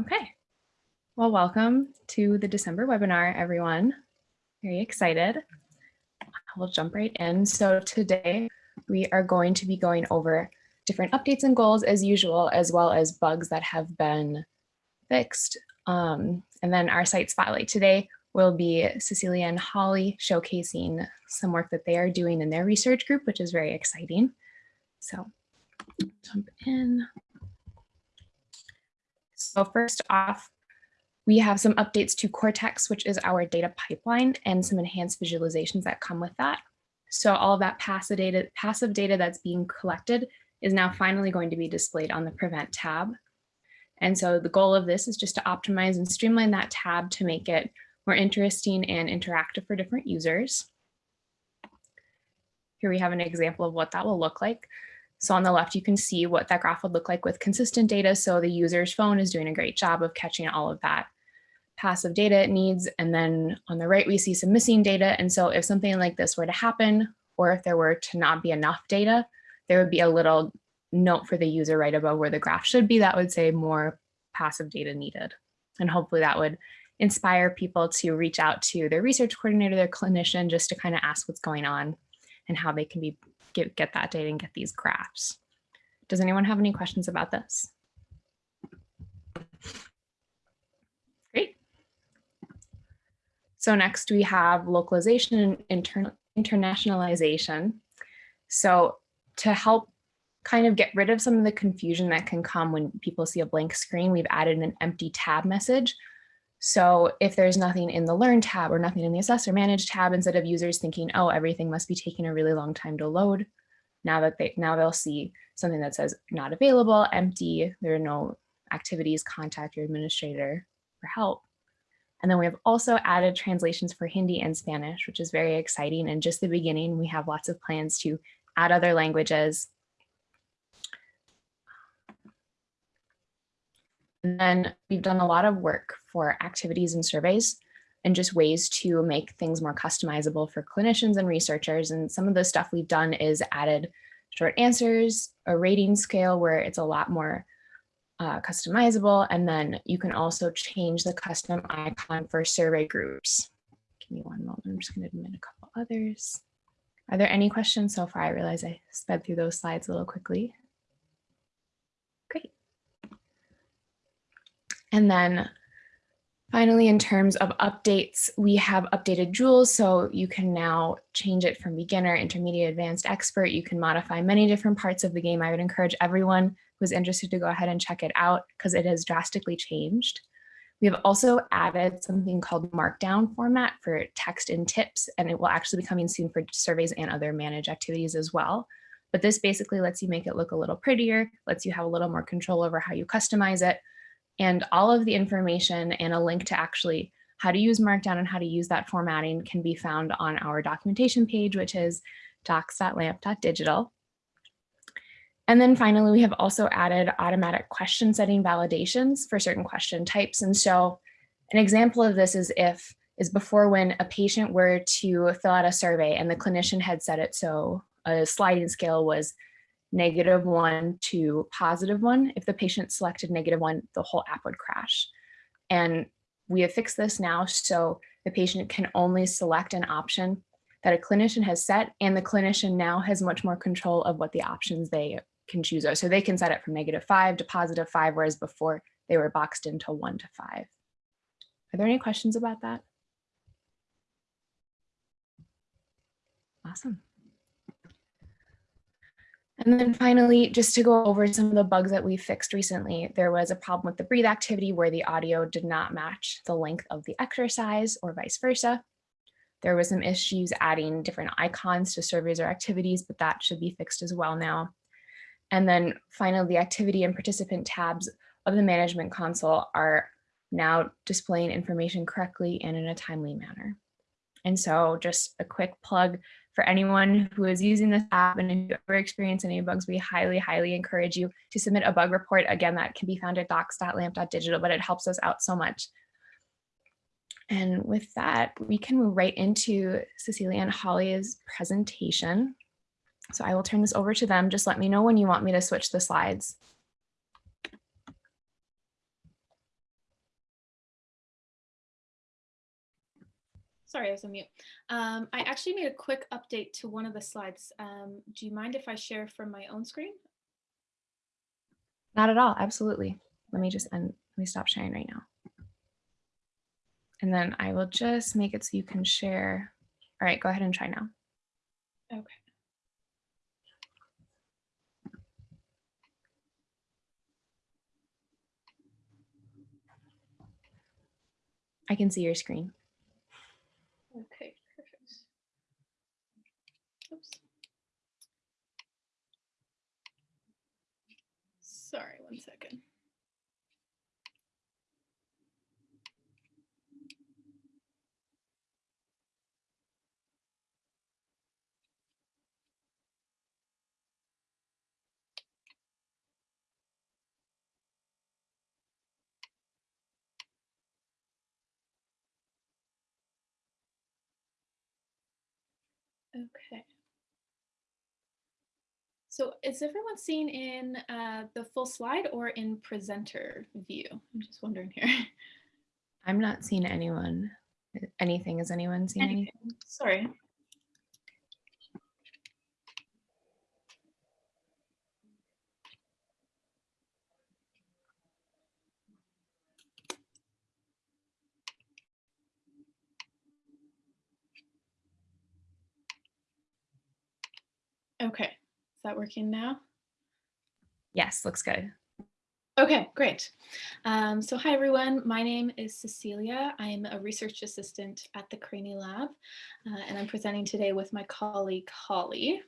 Okay. Well, welcome to the December webinar, everyone. Very excited. We'll jump right in. So today we are going to be going over different updates and goals as usual, as well as bugs that have been fixed. Um, and then our site spotlight today will be Cecilia and Holly showcasing some work that they are doing in their research group, which is very exciting. So jump in. So first off, we have some updates to Cortex, which is our data pipeline and some enhanced visualizations that come with that. So all of that passive data, passive data that's being collected is now finally going to be displayed on the Prevent tab. And so the goal of this is just to optimize and streamline that tab to make it more interesting and interactive for different users. Here we have an example of what that will look like. So on the left, you can see what that graph would look like with consistent data. So the user's phone is doing a great job of catching all of that passive data it needs. And then on the right, we see some missing data. And so if something like this were to happen, or if there were to not be enough data, there would be a little note for the user right above where the graph should be that would say more passive data needed. And hopefully that would inspire people to reach out to their research coordinator, their clinician, just to kind of ask what's going on and how they can be get, get that data and get these graphs. Does anyone have any questions about this? Great. So next we have localization and inter internationalization. So to help kind of get rid of some of the confusion that can come when people see a blank screen, we've added an empty tab message. So if there's nothing in the Learn tab or nothing in the Assess or Manage tab, instead of users thinking, oh, everything must be taking a really long time to load, now that they now they'll see something that says not available, empty, there are no activities, contact your administrator for help. And then we have also added translations for Hindi and Spanish, which is very exciting. And just the beginning, we have lots of plans to add other languages. And then we've done a lot of work for activities and surveys and just ways to make things more customizable for clinicians and researchers. And some of the stuff we've done is added short answers, a rating scale where it's a lot more uh, customizable. And then you can also change the custom icon for survey groups. Give me one moment, I'm just gonna admit a couple others. Are there any questions so far? I realize I sped through those slides a little quickly. And then Finally, in terms of updates, we have updated Joule, so you can now change it from beginner, intermediate, advanced, expert. You can modify many different parts of the game. I would encourage everyone who's interested to go ahead and check it out because it has drastically changed. We have also added something called Markdown format for text and tips, and it will actually be coming soon for surveys and other managed activities as well. But this basically lets you make it look a little prettier, lets you have a little more control over how you customize it, and all of the information and a link to actually how to use Markdown and how to use that formatting can be found on our documentation page, which is docs.lamp.digital. And then finally, we have also added automatic question setting validations for certain question types. And so an example of this is if is before when a patient were to fill out a survey and the clinician had set it so a sliding scale was negative one to positive one. If the patient selected negative one, the whole app would crash. And we have fixed this now so the patient can only select an option that a clinician has set and the clinician now has much more control of what the options they can choose are. So they can set it from negative five to positive five, whereas before they were boxed into one to five. Are there any questions about that? Awesome. And then finally, just to go over some of the bugs that we fixed recently, there was a problem with the breathe activity where the audio did not match the length of the exercise or vice versa. There was some issues adding different icons to surveys or activities, but that should be fixed as well now. And then finally, the activity and participant tabs of the management console are now displaying information correctly and in a timely manner. And so just a quick plug for anyone who is using this app and if you ever experience any bugs, we highly, highly encourage you to submit a bug report. Again, that can be found at docs.lamp.digital, but it helps us out so much. And with that, we can move right into Cecilia and Holly's presentation. So I will turn this over to them. Just let me know when you want me to switch the slides. Sorry, I was on mute. Um, I actually made a quick update to one of the slides. Um, do you mind if I share from my own screen? Not at all. Absolutely. Let me just end. Let me stop sharing right now. And then I will just make it so you can share. All right, go ahead and try now. Okay. I can see your screen. Okay, perfect. Oops. Sorry, one second. Okay. So is everyone seeing in uh, the full slide or in presenter view? I'm just wondering here. I'm not seeing anyone. Anything. Is anyone seeing anything? Anything. Sorry. Okay, is that working now? Yes, looks good. Okay, great. Um, so hi everyone, my name is Cecilia. I'm a research assistant at the Craney Lab, uh, and I'm presenting today with my colleague Holly.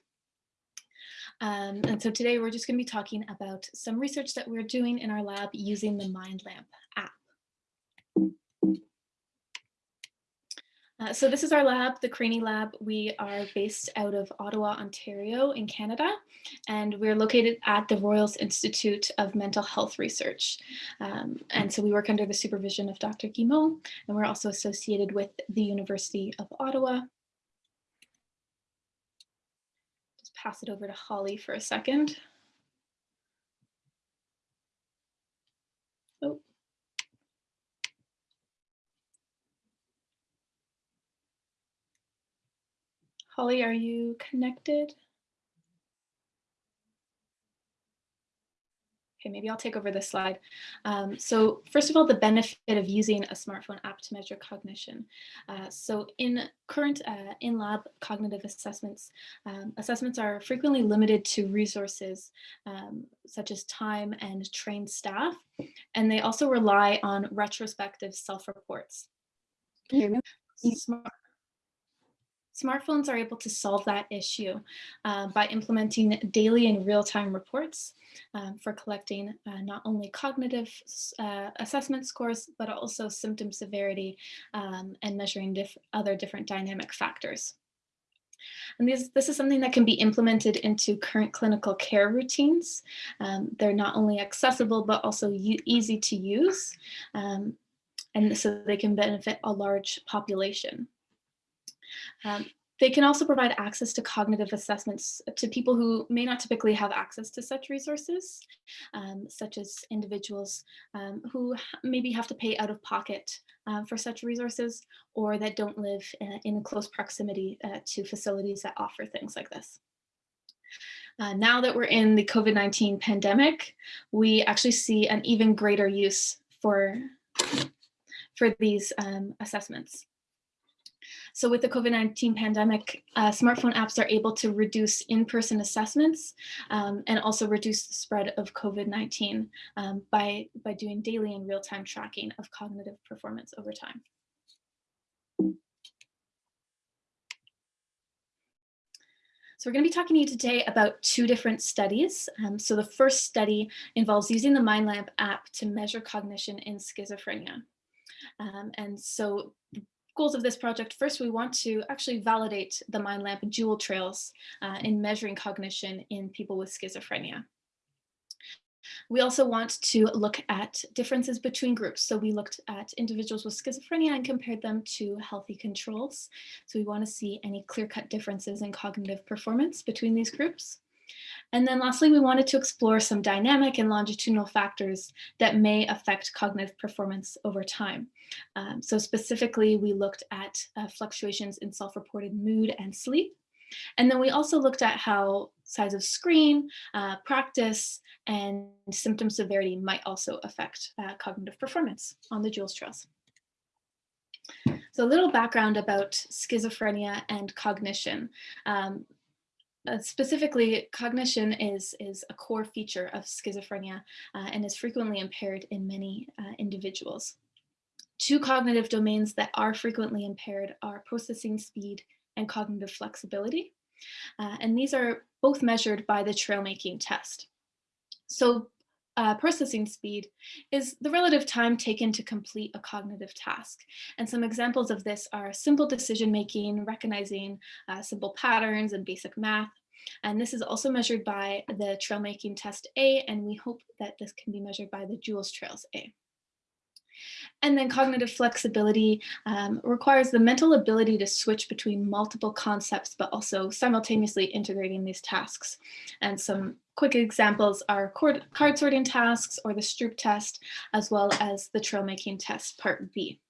Um, and so today we're just going to be talking about some research that we're doing in our lab using the MindLamp app. Uh, so this is our lab, the Craney Lab. We are based out of Ottawa, Ontario in Canada, and we're located at the Royals Institute of Mental Health Research. Um, and so we work under the supervision of Dr. Guimond, and we're also associated with the University of Ottawa. Just pass it over to Holly for a second. Oh. Holly, are you connected? Okay, maybe I'll take over this slide. Um, so first of all, the benefit of using a smartphone app to measure cognition. Uh, so in current uh, in-lab cognitive assessments, um, assessments are frequently limited to resources um, such as time and trained staff, and they also rely on retrospective self-reports. Smart Smartphones are able to solve that issue uh, by implementing daily and real-time reports um, for collecting uh, not only cognitive uh, assessment scores, but also symptom severity um, and measuring diff other different dynamic factors. And these, this is something that can be implemented into current clinical care routines. Um, they're not only accessible, but also easy to use. Um, and so they can benefit a large population. Um, they can also provide access to cognitive assessments to people who may not typically have access to such resources, um, such as individuals um, who maybe have to pay out of pocket uh, for such resources or that don't live uh, in close proximity uh, to facilities that offer things like this. Uh, now that we're in the COVID-19 pandemic, we actually see an even greater use for, for these um, assessments. So with the COVID-19 pandemic, uh, smartphone apps are able to reduce in-person assessments um, and also reduce the spread of COVID-19 um, by, by doing daily and real-time tracking of cognitive performance over time. So we're going to be talking to you today about two different studies. Um, so the first study involves using the MindLamp app to measure cognition in schizophrenia. Um, and so goals of this project, first we want to actually validate the MindLamp jewel trails uh, in measuring cognition in people with schizophrenia. We also want to look at differences between groups. So we looked at individuals with schizophrenia and compared them to healthy controls. So we want to see any clear-cut differences in cognitive performance between these groups. And then lastly, we wanted to explore some dynamic and longitudinal factors that may affect cognitive performance over time. Um, so specifically, we looked at uh, fluctuations in self-reported mood and sleep. And then we also looked at how size of screen, uh, practice, and symptom severity might also affect uh, cognitive performance on the Jewels trails. So a little background about schizophrenia and cognition. Um, uh, specifically, cognition is, is a core feature of schizophrenia uh, and is frequently impaired in many uh, individuals. Two cognitive domains that are frequently impaired are processing speed and cognitive flexibility. Uh, and these are both measured by the trail making test. So uh, processing speed is the relative time taken to complete a cognitive task. And some examples of this are simple decision making, recognizing uh, simple patterns and basic math. And this is also measured by the trail making test A, and we hope that this can be measured by the Jewels Trails A. And then cognitive flexibility um, requires the mental ability to switch between multiple concepts, but also simultaneously integrating these tasks. And some quick examples are card sorting tasks or the Stroop test, as well as the trail making test part B.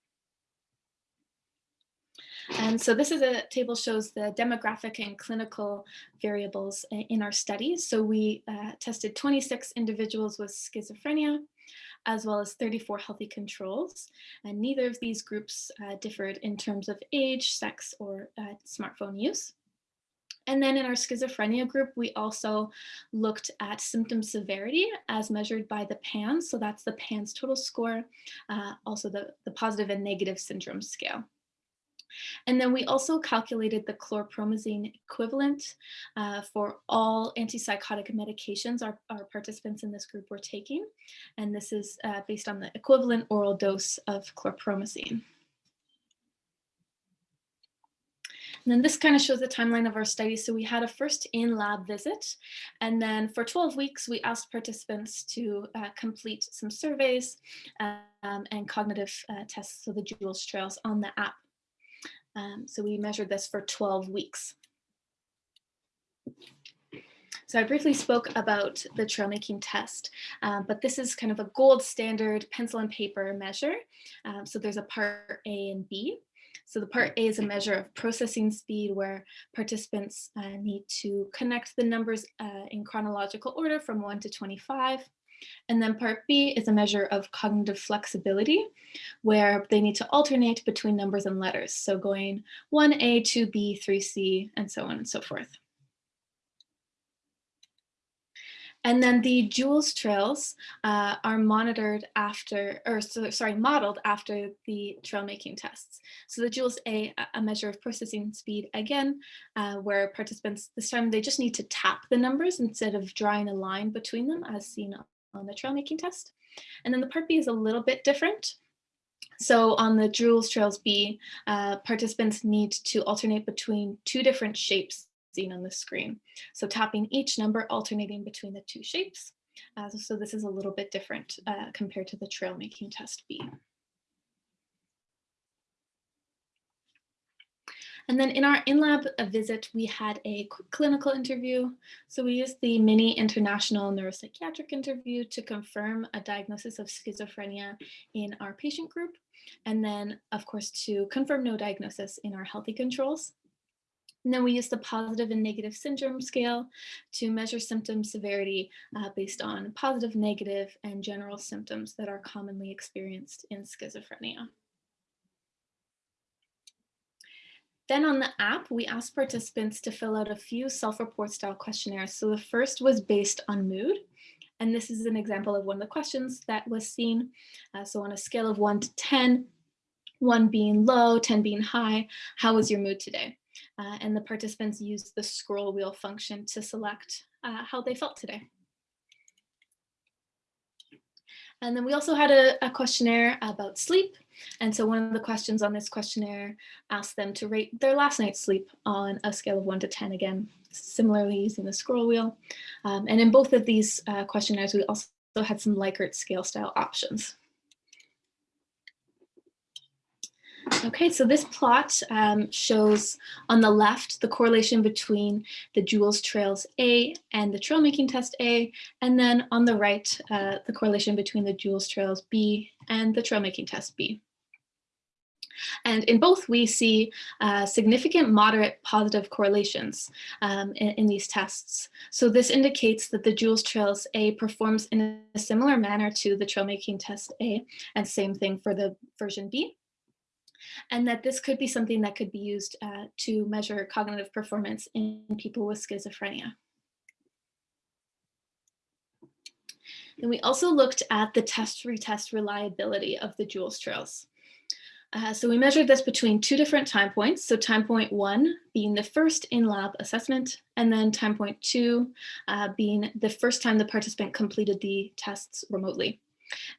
And so this is a table shows the demographic and clinical variables in our studies. So we uh, tested 26 individuals with schizophrenia, as well as 34 healthy controls. And neither of these groups uh, differed in terms of age, sex, or uh, smartphone use. And then in our schizophrenia group, we also looked at symptom severity as measured by the PANSS. So that's the PANSS total score, uh, also the, the positive and negative syndrome scale. And then we also calculated the chlorpromazine equivalent uh, for all antipsychotic medications our, our, participants in this group were taking. And this is uh, based on the equivalent oral dose of chlorpromazine. And then this kind of shows the timeline of our study. So we had a first in-lab visit, and then for 12 weeks, we asked participants to uh, complete some surveys um, and cognitive uh, tests, so the Jewels trails on the app. Um, so we measured this for 12 weeks. So I briefly spoke about the trail making test, uh, but this is kind of a gold standard pencil and paper measure. Um, so there's a part A and B. So the part A is a measure of processing speed where participants uh, need to connect the numbers uh, in chronological order from 1 to 25. And then part B is a measure of cognitive flexibility, where they need to alternate between numbers and letters. So going 1A, 2B, 3C, and so on and so forth. And then the Jewels trails uh, are monitored after, or so, sorry, modeled after the trail making tests. So the Jewels A, a measure of processing speed again, uh, where participants, this time they just need to tap the numbers instead of drawing a line between them as seen on the trail making test. And then the part B is a little bit different. So on the Jewels Trails B, uh, participants need to alternate between two different shapes seen on the screen. So tapping each number, alternating between the two shapes. Uh, so this is a little bit different uh, compared to the trail making test B. And then in our in-lab visit, we had a clinical interview. So we used the mini international neuropsychiatric interview to confirm a diagnosis of schizophrenia in our patient group. And then, of course, to confirm no diagnosis in our healthy controls. And then we used the positive and negative syndrome scale to measure symptom severity uh, based on positive, negative, and general symptoms that are commonly experienced in schizophrenia. Then on the app, we asked participants to fill out a few self-report style questionnaires. So the first was based on mood. And this is an example of one of the questions that was seen. Uh, so on a scale of one to 10, one being low, 10 being high, how was your mood today? Uh, and the participants used the scroll wheel function to select uh, how they felt today. And then we also had a, a, questionnaire about sleep. And so one of the questions on this questionnaire asked them to rate their last night's sleep on a scale of one to 10 again, similarly using the scroll wheel. Um, and in both of these uh, questionnaires, we also had some Likert scale style options. Okay, so this plot um, shows on the left the correlation between the Jewels Trails A and the trail making test A, and then on the right, uh, the correlation between the Jewels Trails B and the trail making test B. And in both, we see uh, significant moderate positive correlations um, in, in, these tests. So this indicates that the Jewels Trails A performs in a similar manner to the trail making test A, and same thing for the version B and that this could be something that could be used uh, to measure cognitive performance in people with schizophrenia. And we also looked at the test retest reliability of the Jewels trails. Uh, so we measured this between two different time points. So time point one being the first in-lab assessment, and then time point two uh, being the first time the participant completed the tests remotely.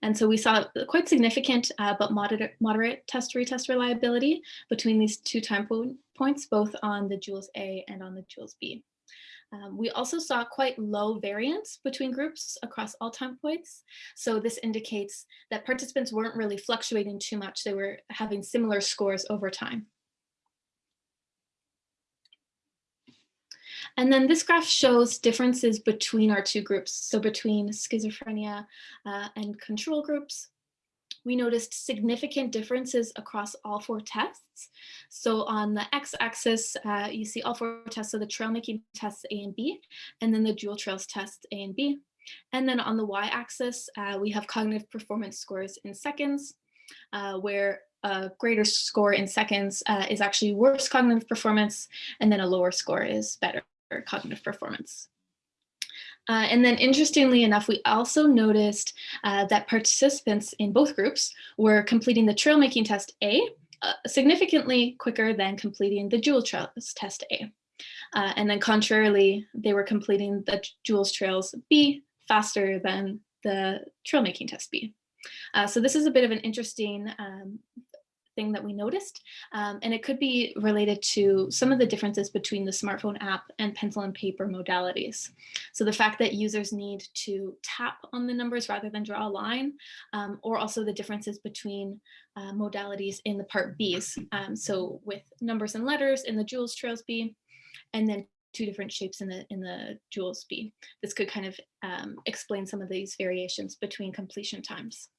And so we saw quite significant uh, but moderate, moderate test retest reliability between these two time po points, both on the Jewels A and on the Jewels B. Um, we also saw quite low variance between groups across all time points. So this indicates that participants weren't really fluctuating too much. They were having similar scores over time. And then this graph shows differences between our two groups. So between schizophrenia uh, and control groups, we noticed significant differences across all four tests. So on the x-axis, uh, you see all four tests, so the trail making tests A and B, and then the dual trails tests A and B. And then on the y-axis, uh, we have cognitive performance scores in seconds, uh, where a greater score in seconds uh, is actually worse cognitive performance, and then a lower score is better cognitive performance. Uh, and then interestingly enough, we also noticed uh, that participants in both groups were completing the trail making test A uh, significantly quicker than completing the Jewels Trails test A. Uh, and then contrarily, they were completing the Jewels Trails B faster than the trail making test B. Uh, so this is a bit of an interesting um, thing that we noticed. Um, and it could be related to some of the differences between the smartphone app and pencil and paper modalities. So the fact that users need to tap on the numbers rather than draw a line, um, or also the differences between uh, modalities in the part Bs. Um, so with numbers and letters in the Jewels Trails B, and then two different shapes in the in the Jewels B. This could kind of um, explain some of these variations between completion times.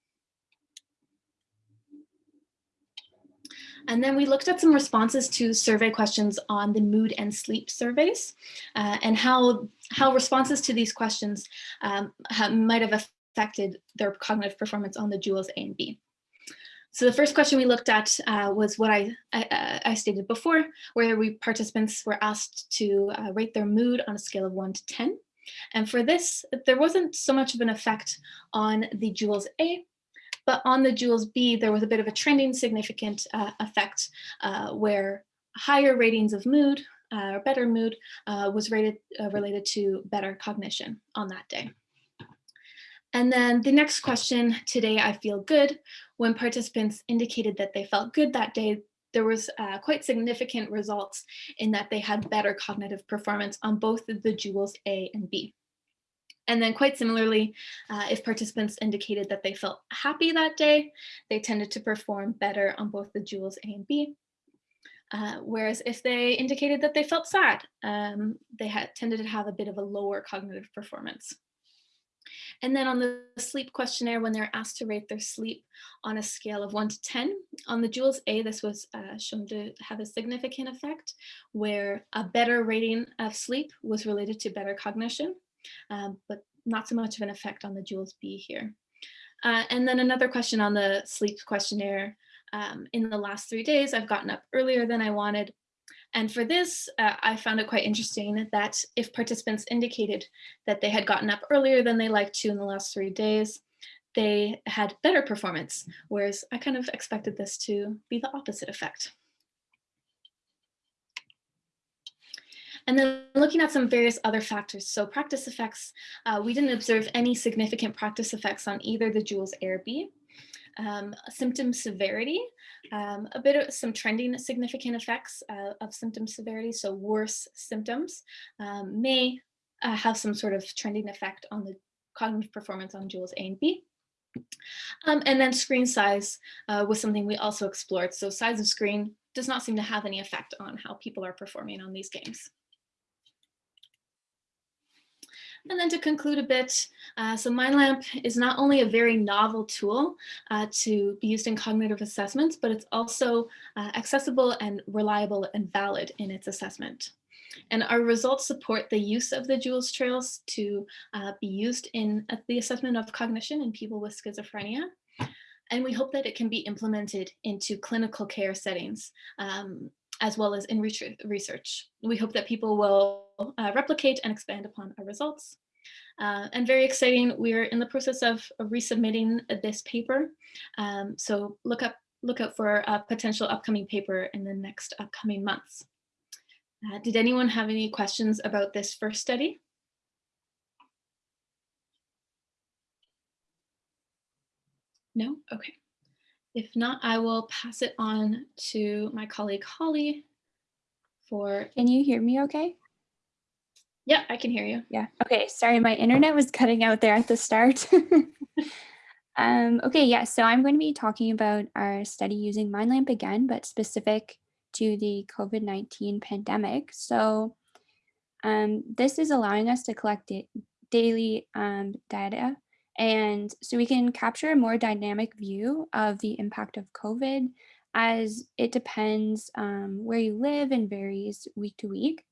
And then we looked at some responses to survey questions on the mood and sleep surveys uh, and how, how responses to these questions um, might have affected their cognitive performance on the Jewels A and B. So the first question we looked at uh, was what I, I, I, stated before, where we participants were asked to uh, rate their mood on a scale of one to 10. And for this, there wasn't so much of an effect on the JULES A, but on the Jewels B, there was a bit of a trending significant uh, effect uh, where higher ratings of mood uh, or better mood uh, was rated, uh, related to better cognition on that day. And then the next question, today I feel good, when participants indicated that they felt good that day, there was uh, quite significant results in that they had better cognitive performance on both the Jewels A and B. And then quite similarly, uh, if participants indicated that they felt happy that day, they tended to perform better on both the Jewels A and B. Uh, whereas if they indicated that they felt sad, um, they had tended to have a bit of a lower cognitive performance. And then on the sleep questionnaire, when they're asked to rate their sleep on a scale of one to 10, on the Jewels A, this was uh, shown to have a significant effect where a better rating of sleep was related to better cognition um, but not so much of an effect on the Jewels B here. Uh, and then another question on the sleep questionnaire. Um, in the last three days, I've gotten up earlier than I wanted. And for this, uh, I found it quite interesting that if participants indicated that they had gotten up earlier than they liked to in the last three days, they had better performance, whereas I kind of expected this to be the opposite effect. And then looking at some various other factors. So practice effects, uh, we didn't observe any significant practice effects on either the Jewels A or B. Um, symptom severity, um, a bit of some trending significant effects uh, of symptom severity, so worse symptoms um, may uh, have some sort of trending effect on the cognitive performance on Jewels A and B. Um, and then screen size uh, was something we also explored. So size of screen does not seem to have any effect on how people are performing on these games. And then to conclude a bit, uh, so MindLamp is not only a very novel tool uh, to be used in cognitive assessments, but it's also uh, accessible and reliable and valid in its assessment. And our results support the use of the Jewels trails to uh, be used in uh, the assessment of cognition in people with schizophrenia. And we hope that it can be implemented into clinical care settings um, as well as in research. We hope that people will uh, replicate and expand upon our results. Uh, and very exciting, we're in the process of, resubmitting this paper. Um, so look up, look out for a potential upcoming paper in the next upcoming months. Uh, did anyone have any questions about this first study? No? Okay. If not, I will pass it on to my colleague Holly for. Can you hear me okay? Yeah, I can hear you. Yeah. Okay. Sorry, my internet was cutting out there at the start. um, okay. Yeah. So I'm going to be talking about our study using MindLamp again, but specific to the COVID-19 pandemic. So um, this is allowing us to collect da daily um, data and so we can capture a more dynamic view of the impact of COVID as it depends um, where you live and varies week to week.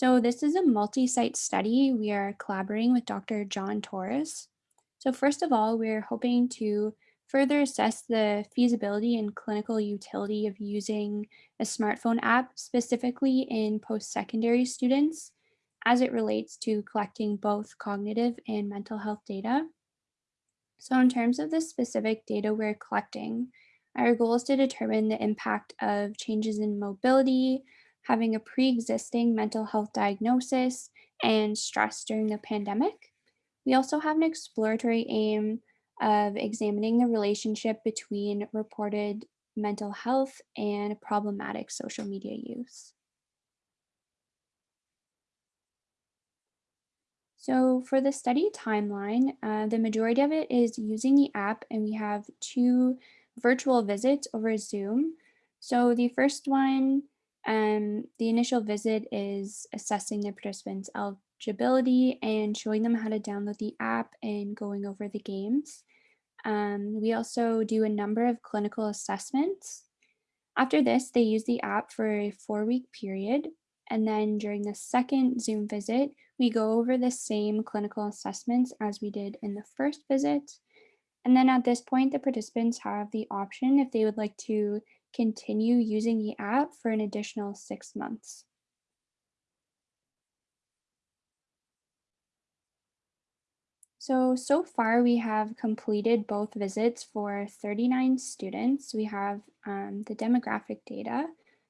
So this is a multi-site study. We are collaborating with Dr. John Torous. So first of all, we're hoping to further assess the feasibility and clinical utility of using a smartphone app, specifically in post-secondary students, as it relates to collecting both cognitive and mental health data. So in terms of the specific data we're collecting, our goal is to determine the impact of changes in mobility, having a pre-existing mental health diagnosis, and stress during the pandemic. We also have an exploratory aim of examining the relationship between reported mental health and problematic social media use. So for the study timeline, uh, the majority of it is using the app and we have two virtual visits over Zoom. So the first one, um, the initial visit is assessing the participants' eligibility and showing them how to download the app and going over the games. Um, we also do a number of clinical assessments. After this, they use the app for a four week period and then during the second Zoom visit, we go over the same clinical assessments as we did in the first visit. And then at this point, the participants have the option if they would like to continue using the app for an additional six months. So, so far we have completed both visits for 39 students. We have um, the demographic data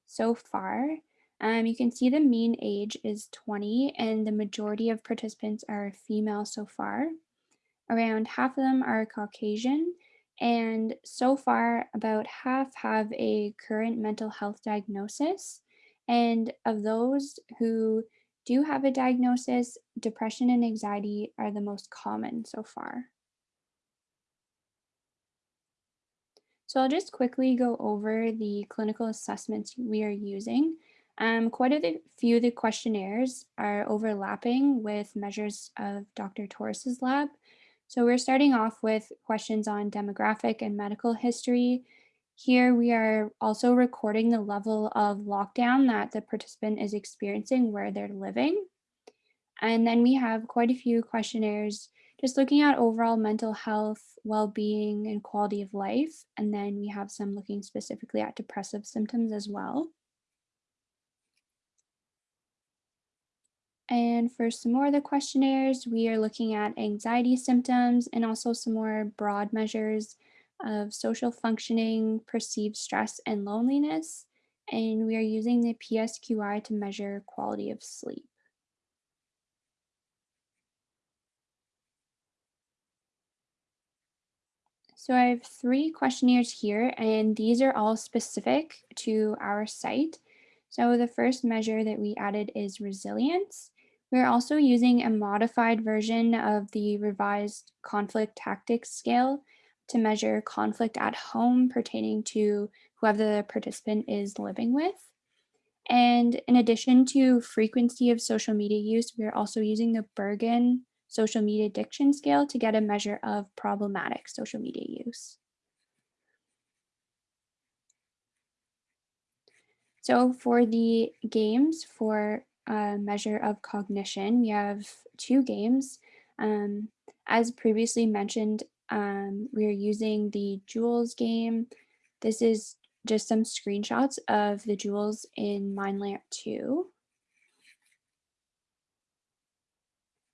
so far. Um, you can see the mean age is 20 and the majority of participants are female so far. Around half of them are Caucasian and so far about half have a current mental health diagnosis. And of those who do have a diagnosis, depression and anxiety are the most common so far. So I'll just quickly go over the clinical assessments we are using. Um, quite a few of the questionnaires are overlapping with measures of Dr. Torous's lab. So we're starting off with questions on demographic and medical history. Here we are also recording the level of lockdown that the participant is experiencing where they're living. And then we have quite a few questionnaires just looking at overall mental health, well-being, and quality of life. And then we have some looking specifically at depressive symptoms as well. And for some more of the questionnaires, we are looking at anxiety symptoms and also some more broad measures of social functioning, perceived stress, and loneliness. And we are using the PSQI to measure quality of sleep. So I have three questionnaires here, and these are all specific to our site. So the first measure that we added is resilience. We're also using a modified version of the revised conflict tactics scale to measure conflict at home pertaining to whoever the participant is living with. And in addition to frequency of social media use, we're also using the Bergen social media addiction scale to get a measure of problematic social media use. So for the games for a measure of cognition, we have two games. Um, as previously mentioned, um, we are using the Jewels game. This is just some screenshots of the Jewels in MindLamp 2.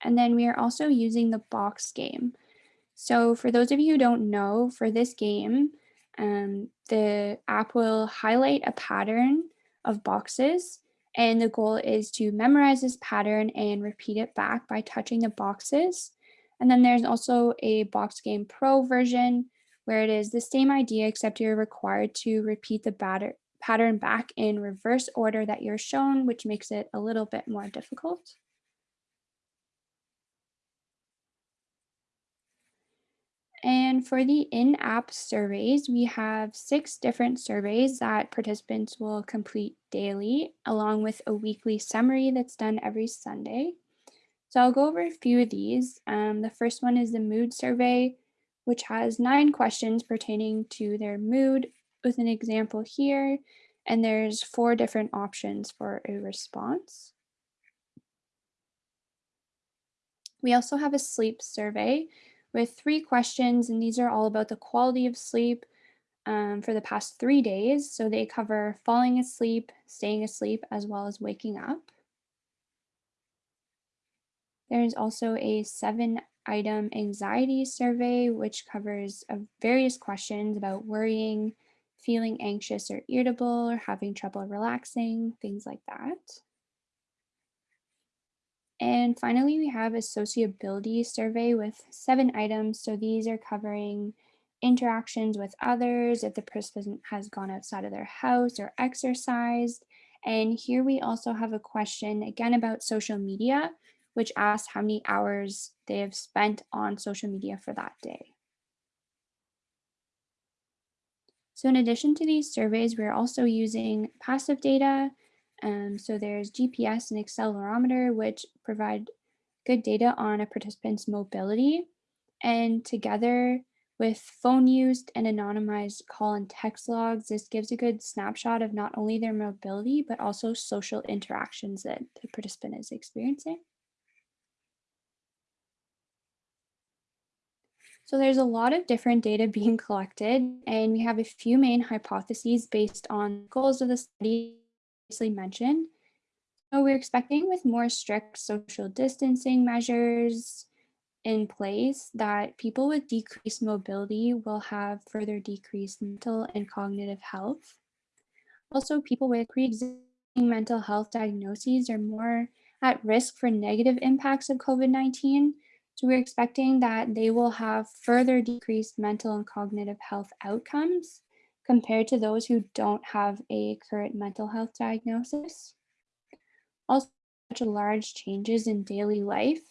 And then we are also using the box game. So for those of you who don't know, for this game, um, the app will highlight a pattern of boxes and the goal is to memorize this pattern and repeat it back by touching the boxes. And then there's also a Box Game Pro version where it is the same idea except you're required to repeat the batter, pattern back in reverse order that you're shown, which makes it a little bit more difficult. And for the in-app surveys, we have six different surveys that participants will complete daily, along with a weekly summary that's done every Sunday. So I'll go over a few of these. Um, the first one is the mood survey, which has nine questions pertaining to their mood with an example here. And there's four different options for a response. We also have a sleep survey, with three questions, and these are all about the quality of sleep um, for the past three days. So they cover falling asleep, staying asleep, as well as waking up. There's also a seven item anxiety survey, which covers uh, various questions about worrying, feeling anxious or irritable, or having trouble relaxing, things like that. And finally, we have a sociability survey with seven items. So these are covering interactions with others, if the person has gone outside of their house or exercised. And here we also have a question again about social media, which asks how many hours they have spent on social media for that day. So in addition to these surveys, we're also using passive data um, so there's GPS and accelerometer, which provide good data on a participant's mobility. And together with phone used and anonymized call and text logs, this gives a good snapshot of not only their mobility, but also social interactions that the participant is experiencing. So there's a lot of different data being collected, and we have a few main hypotheses based on goals of the study previously mentioned. So we're expecting with more strict social distancing measures in place that people with decreased mobility will have further decreased mental and cognitive health. Also, people with pre-existing mental health diagnoses are more at risk for negative impacts of COVID-19. So we're expecting that they will have further decreased mental and cognitive health outcomes compared to those who don't have a current mental health diagnosis. Also, such large changes in daily life,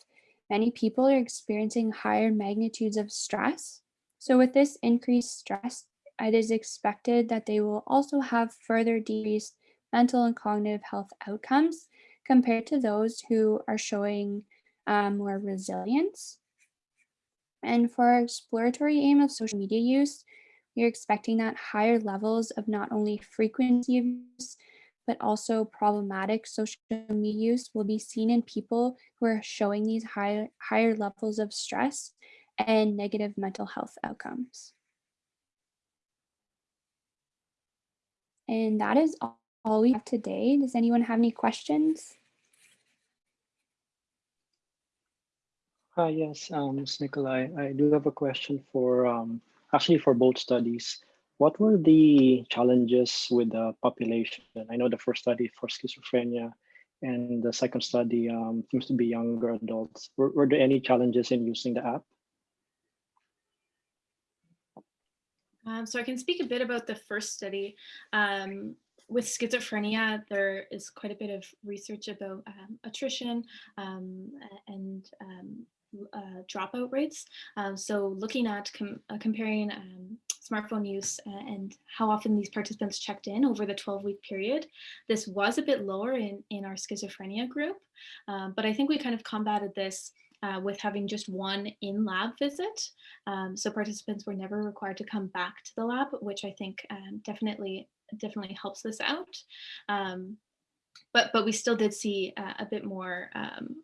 many people are experiencing higher magnitudes of stress. So with this increased stress, it is expected that they will also have further decreased mental and cognitive health outcomes compared to those who are showing um, more resilience. And for our exploratory aim of social media use, are expecting that higher levels of not only frequency of use, but also problematic social media use will be seen in people who are showing these high, higher levels of stress and negative mental health outcomes. And that is all we have today. Does anyone have any questions? Hi, yes, um, Ms. Nikolai. I do have a question for um, actually for both studies, what were the challenges with the population? I know the first study for schizophrenia and the second study um, seems to be younger adults. Were, were there any challenges in using the app? Um, so I can speak a bit about the first study. Um, with schizophrenia, there is quite a bit of research about um, attrition um, and um, uh, dropout rates. Um, so looking at com uh, comparing um, smartphone use uh, and how often these participants checked in over the 12 week period, this was a bit lower in, in our schizophrenia group. Um, but I think we kind of combated this uh, with having just one in-lab visit. Um, so participants were never required to come back to the lab, which I think um, definitely definitely helps this out. Um, but but we still did see uh, a bit more um,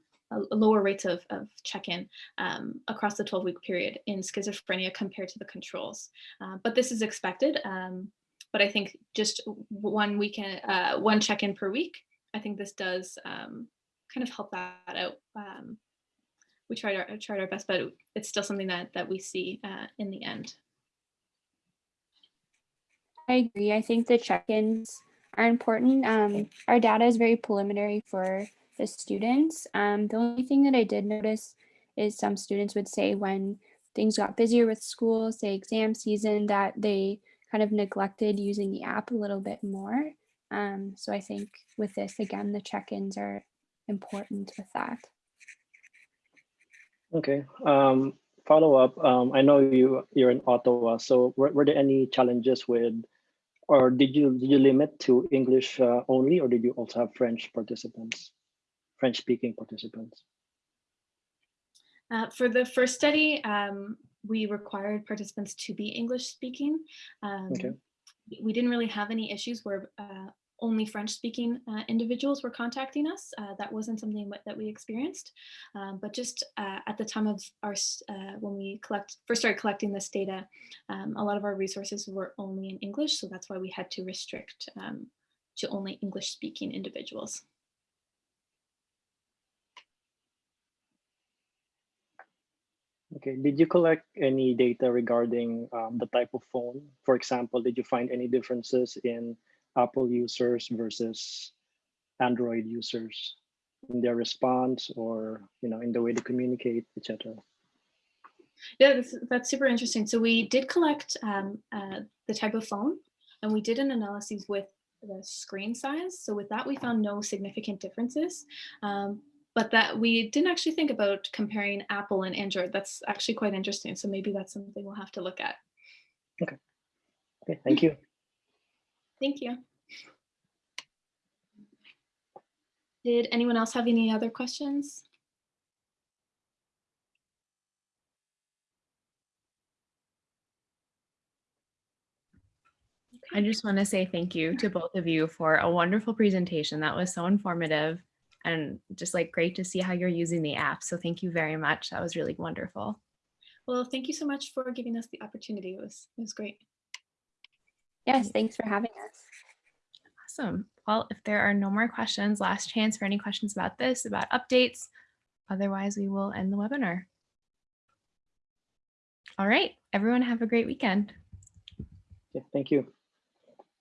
lower rates of, of check-in um, across the 12-week period in schizophrenia compared to the controls. Uh, but this is expected. Um, but I think just one weekend, uh, one check-in per week, I think this does um, kind of help that out. Um, we tried our tried our best, but it's still something that that we see uh, in the end. I agree. I think the check-ins are important. Um, our data is very preliminary for the students. Um, the only thing that I did notice is some students would say when things got busier with school, say exam season, that they kind of neglected using the app a little bit more. Um, so I think with this, again, the check-ins are important with that. Okay. Um, follow up. Um, I know you you're in Ottawa. So were, were there any challenges with, or did you did you limit to English uh, only, or did you also have French participants, French speaking participants? Uh, for the first study, um, we required participants to be English speaking. Um, Okay. We didn't really have any issues where uh, only French speaking uh, individuals were contacting us. Uh, that wasn't something that- we experienced. Um, but just uh, at the time of our, uh, when we collect, first started collecting this data, um, a lot of our resources were only in English. So that's why we had to restrict um, to only English speaking individuals. Okay. Did you collect any data regarding um, the type of phone? For example, did you find any differences in Apple users versus Android users in their response or you know in the way they communicate, etc. Yeah, that's, that's super interesting. So we did collect um, uh, the type of phone and we did an analysis with the screen size. So with that, we found no significant differences. Um, but that we didn't actually think about comparing Apple and Android. That's actually quite interesting. So maybe that's something we'll have to look at. Okay, Okay, thank you. Thank you. Did anyone else have any other questions? I just want to say thank you to both of you for a wonderful presentation. That was so informative and just like great to see how you're using the app. So thank you very much. That was really wonderful. Well, thank you so much for giving us the opportunity. It was, it was great. Yes, thanks for having us. Awesome. Well, if there are no more questions, last chance for any questions about this, about updates. Otherwise, we will end the webinar. All right, everyone have a great weekend. Yeah, thank you.